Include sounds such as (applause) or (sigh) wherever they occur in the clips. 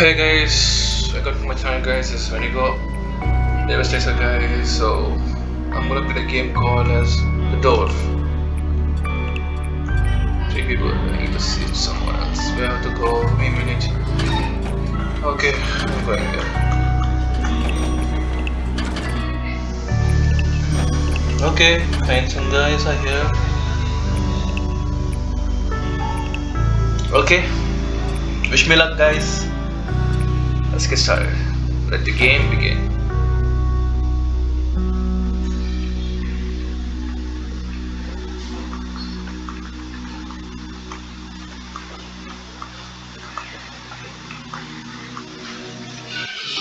Hey guys, welcome to my channel guys, this is Venigo, Devastator guys, so I'm gonna play a game called as The Door. Three people, I need to see someone else, we have to go, a minute. Okay, I'm going there. Okay, fine, some guys are here. Okay, wish me luck guys. Let's get started. Let the game begin.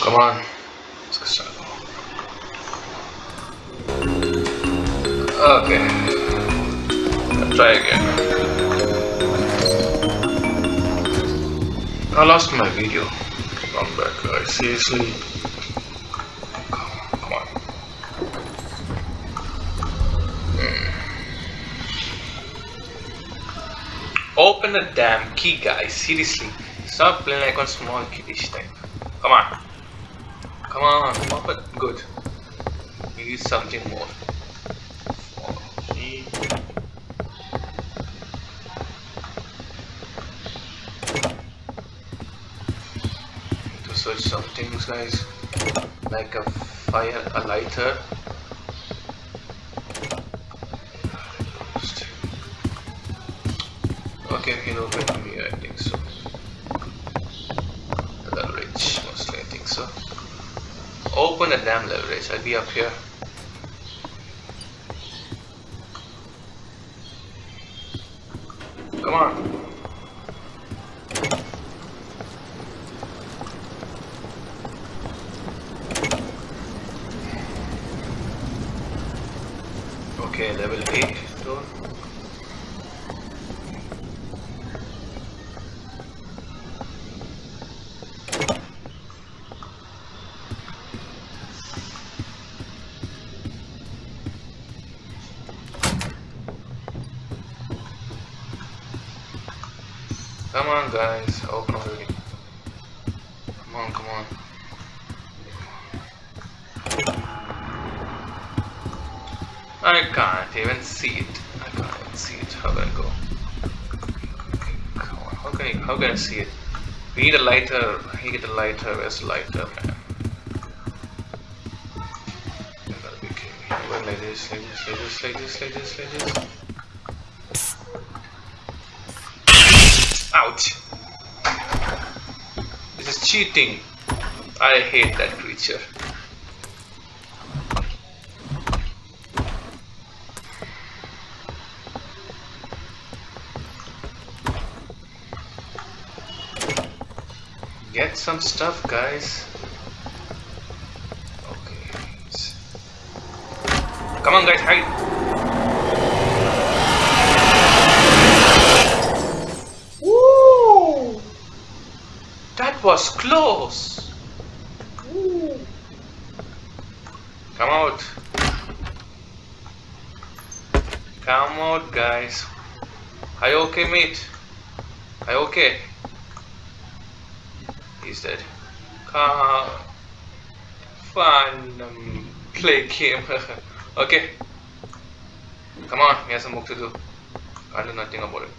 Come on. Let's get started. Okay. Let's try again. I lost my video. Come back, guys. Seriously? Come, on. Hmm. Open the damn key, guys. Seriously. Stop playing like one small kiddish type. Come on. Come on, come on. Good. We need something more. switch some things guys. Like a fire a lighter. Okay you know, with me, I think so. The leverage mostly I think so. Open a damn leverage. I'll be up here. Okay, level 8 door. Come on guys, open already. Come on, come on. I can't even see it. I can't even see it. How do I go? How can I, how can I see it? We need a lighter. I need a lighter. Where's lighter, man? Like this, like this, like this, like this, like this, like this. Ouch! This is cheating. I hate that creature. Get some stuff, guys. Okay. Come on, guys, hide. Woo! That was close. Woo. Come out. Come out, guys. Are you okay, mate? Are you okay? He's dead. Come. Fun. Um, play game. (laughs) okay. Come on, he has some work to do. I'll do nothing about it.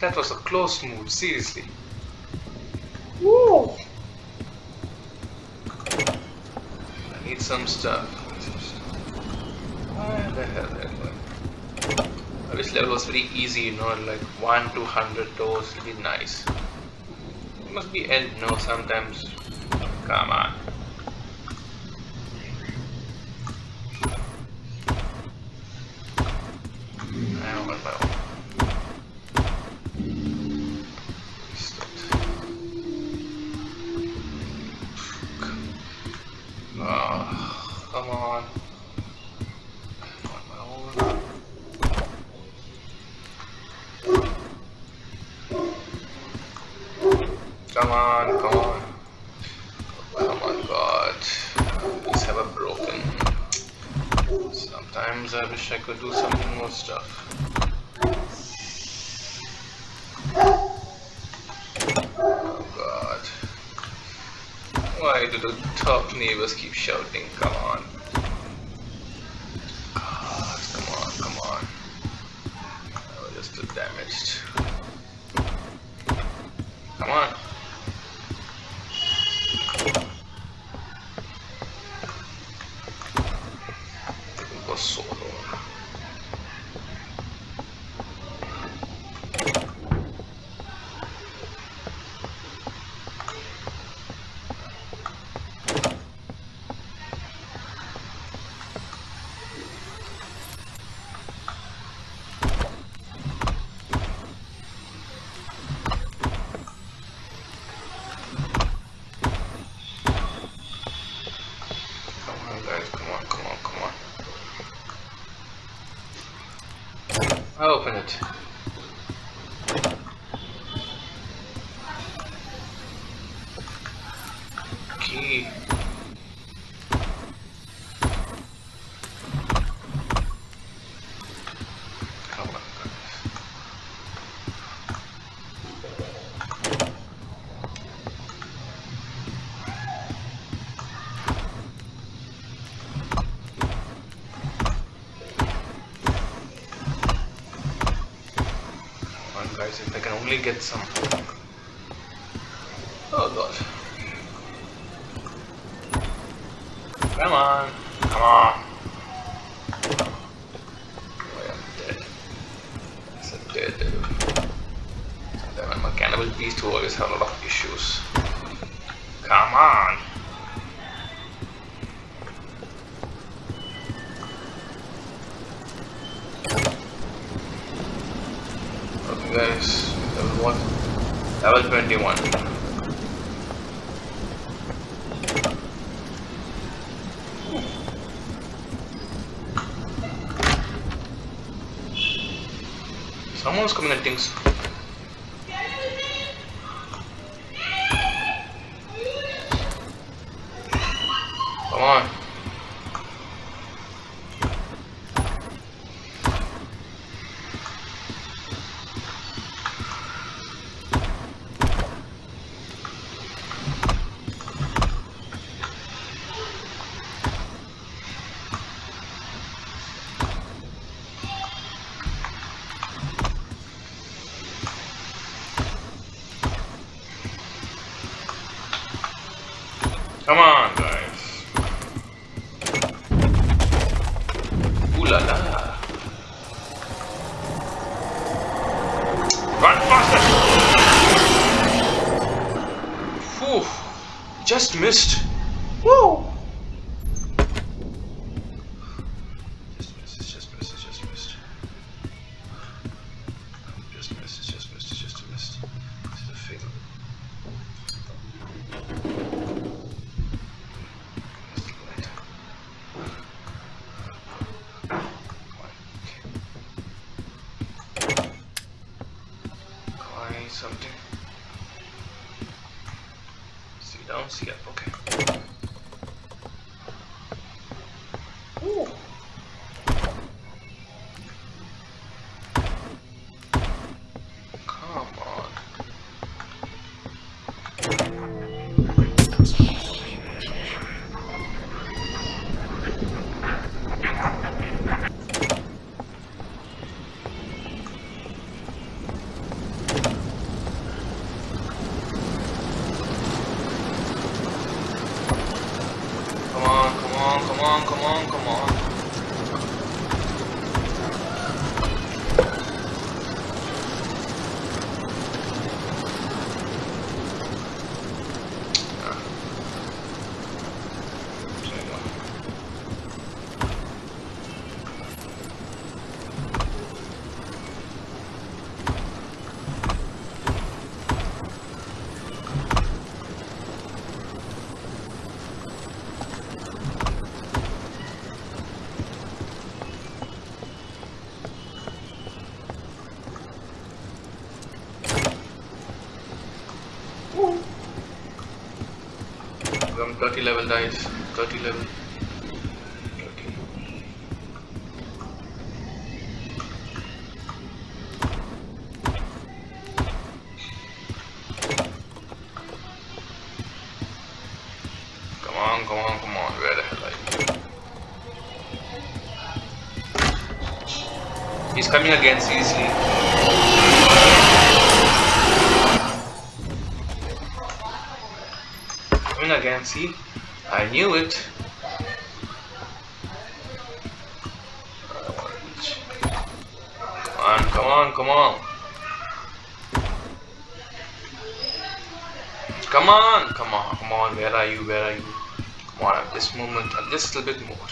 That was a close move, seriously. Woo! I need some stuff. Where the hell am I? I wish level was very easy, you know, like 1 to 100 doors would be nice. Must be end, no, sometimes. Come on. Come on, come on. Come on, God. Just have a broken. Sometimes I wish I could do something more stuff. Oh, God. Why do the top neighbors keep shouting, come on? it. if I can only get some. level 21. Someone's coming at things. Come on. Come on, Zion. skip. Okay. 30 level guys 30 level Come on, come on, come on, where the hell are you? He's coming again, seriously. Coming again, see? I knew it. Come on, come on, come on. Come on, come on, come on, where are you, where are you? Come on, at this moment, at this little bit more.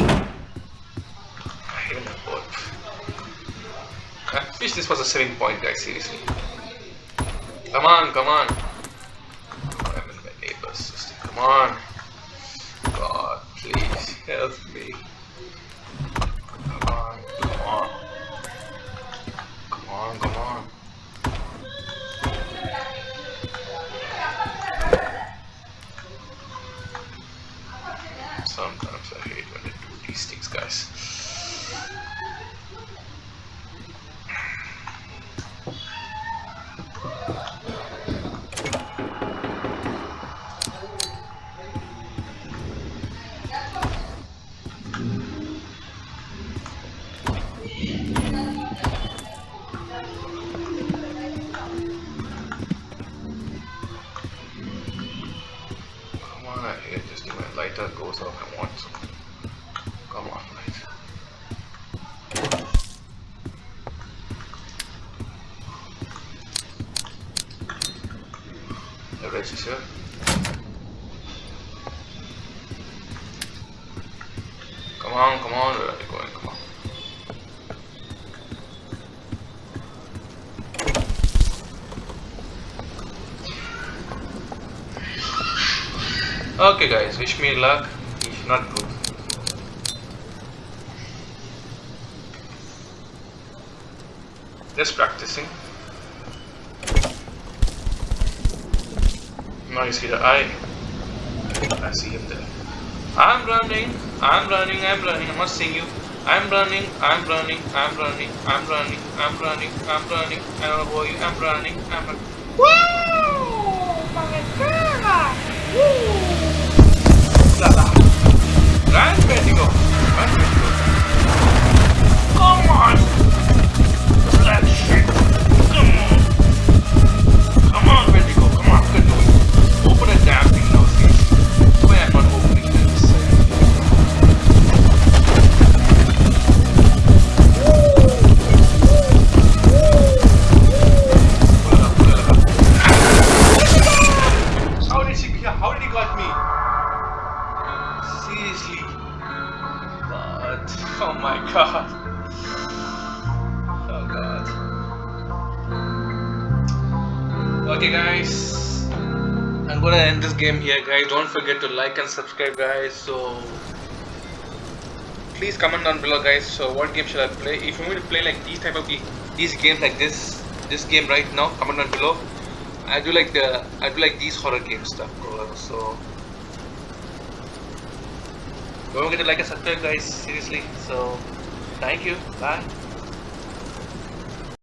I Even a boat. I wish this was a saving point, guys, seriously. Come on, come on. I'm in my neighbor's system. Come on. God, please help me. Come on, come on. Come on, come on. Sometimes I hate when they do these things, guys. Hate this thing when lighter goes off. I want some. Come on, light. The rest is here. Come on? Come on. Okay guys, wish me luck. If not good. Just practicing. Now you see the eye. I see him there. I'm running, I'm running, I'm running, I'm not seeing you. I'm running, I'm running, I'm running, I'm running, I'm running, I'm running, I don't know you, I'm running, I'm running. Wow! My God! Woo! Run, Bendigo. Come on. I'm gonna end this game here guys. Don't forget to like and subscribe guys. So please comment down below guys. So what game should I play? If you want to play like these type of the- these games like this this game right now, comment down below. I do like the I do like these horror game stuff. So don't forget to like and subscribe, guys. Seriously. So thank you. Bye.